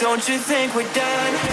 Don't you think we're done?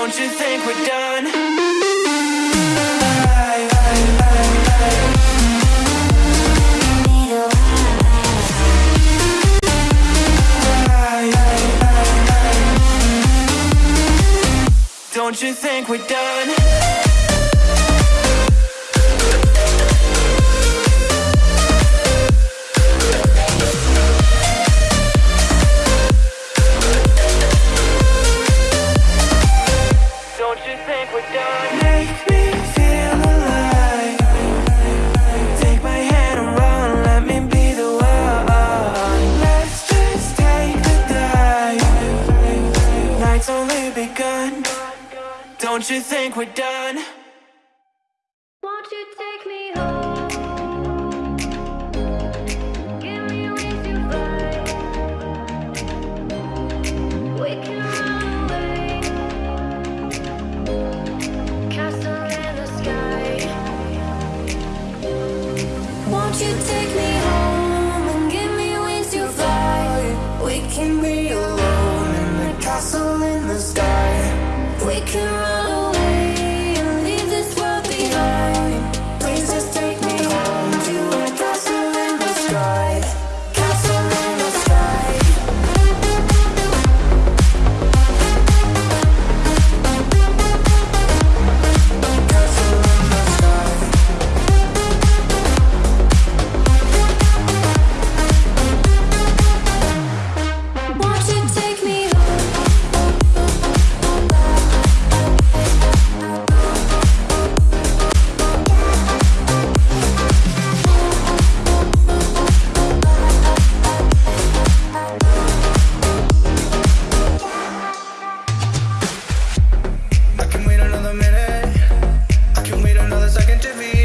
Don't you think we're done? Don't you think we're done? Don't you think we're done? second to me.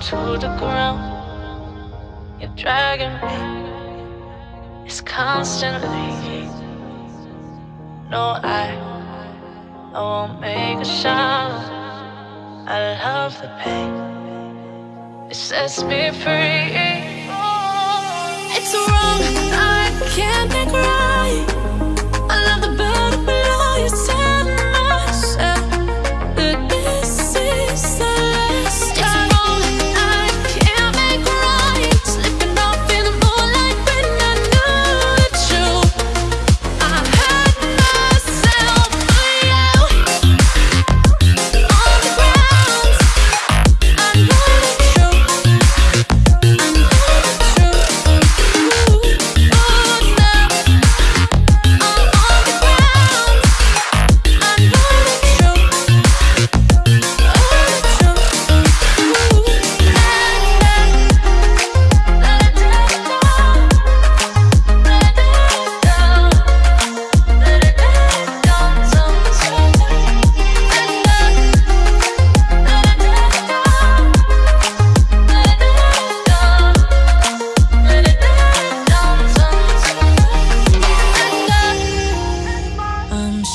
to the ground. You're dragging me, it's constantly. No, I, I won't make a sound. I love the pain, it sets me free. It's wrong.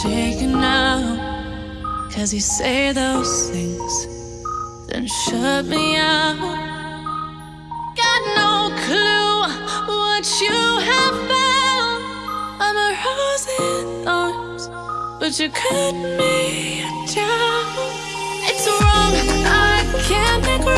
Shaking now. Cause you say those things Then shut me out. Got no clue what you have found. I'm a rose in thorns But you cut me down. It's wrong, I can't think